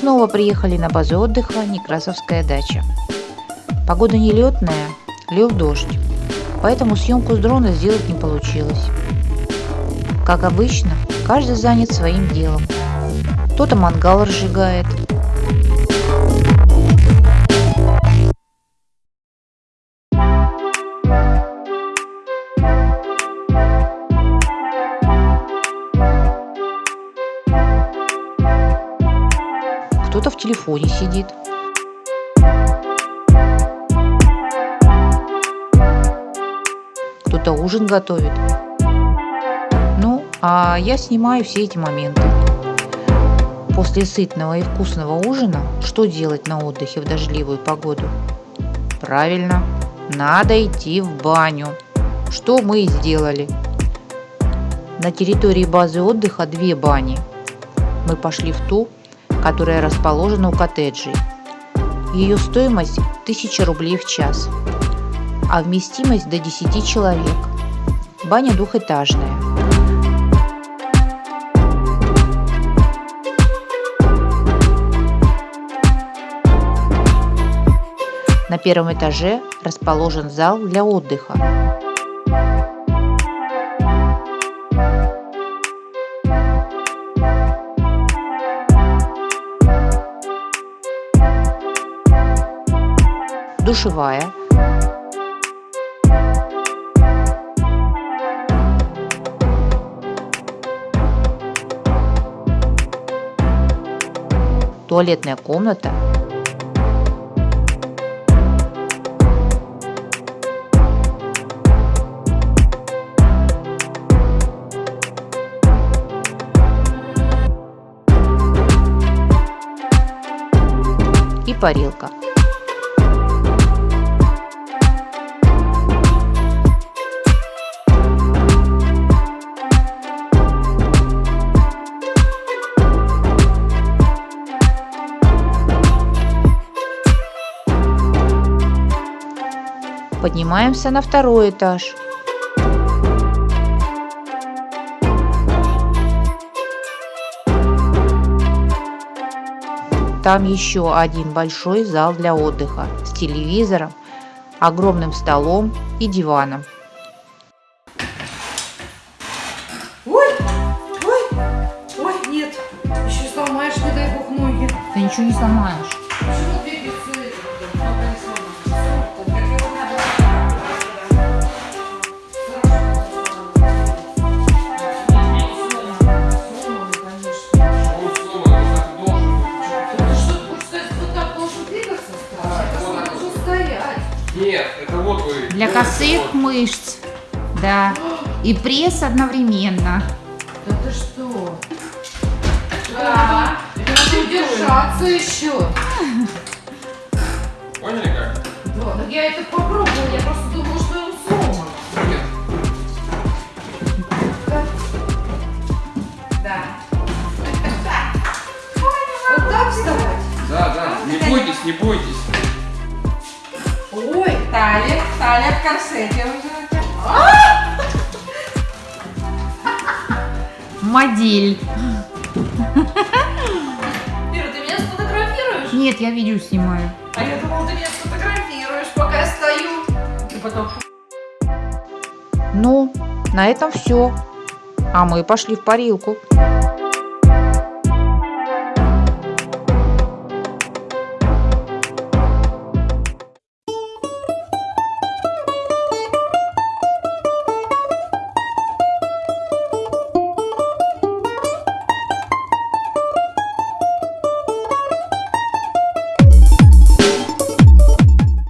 снова приехали на базу отдыха Некрасовская дача. Погода нелетная, лил дождь, поэтому съемку с дрона сделать не получилось. Как обычно, каждый занят своим делом. Кто-то мангал разжигает, кто-то в телефоне сидит. Кто-то ужин готовит. Ну, а я снимаю все эти моменты. После сытного и вкусного ужина что делать на отдыхе в дождливую погоду? Правильно, надо идти в баню. Что мы и сделали. На территории базы отдыха две бани. Мы пошли в ту, которая расположена у коттеджей. Ее стоимость 1000 рублей в час, а вместимость до 10 человек. Баня двухэтажная. На первом этаже расположен зал для отдыха. Душевая, туалетная комната, и парилка. Поднимаемся на второй этаж. Там еще один большой зал для отдыха с телевизором, огромным столом и диваном. Ой, ой, ой, нет, еще сломаешь, не дай бог, ноги. Ты ничего не сломаешь. Для косых мышц. Да. И пресс одновременно. Да ты что? Да. Это надо удержаться еще. Поняли как? Да, так я это попробовала, я просто думала, что он сломан. Нет. Да. Вот так вставать? Да, да. Не бойтесь, не бойтесь. Талия, талия в корсете. Модель. Ира, ты меня сфотографируешь? Нет, я видео снимаю. А я думала, ты меня сфотографируешь, пока я стою. И потом... Ну, на этом все. А мы пошли в парилку.